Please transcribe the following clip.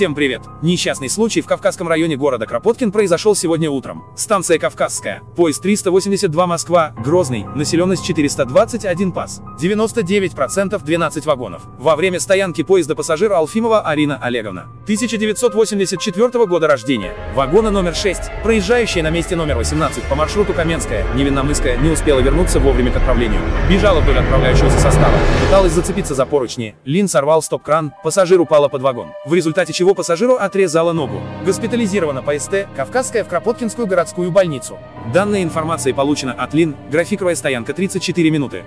Всем привет! Несчастный случай в Кавказском районе города Кропоткин произошел сегодня утром. Станция Кавказская. Поезд 382 Москва, Грозный, населенность 421 пас. 99% 12 вагонов. Во время стоянки поезда пассажира Алфимова Арина Олеговна. 1984 года рождения. Вагона номер 6, проезжающая на месте номер 18 по маршруту Каменская, Невинномысская, не успела вернуться вовремя к отправлению. Бежала вдоль отправляющегося состава. Пыталась зацепиться за поручни. Лин сорвал стоп-кран, пассажир упала под вагон. В результате чего пассажиру отрезала ногу. Госпитализирована по СТ, Кавказская в Кропоткинскую городскую больницу. Данная информация получена от Лин, графиковая стоянка 34 минуты.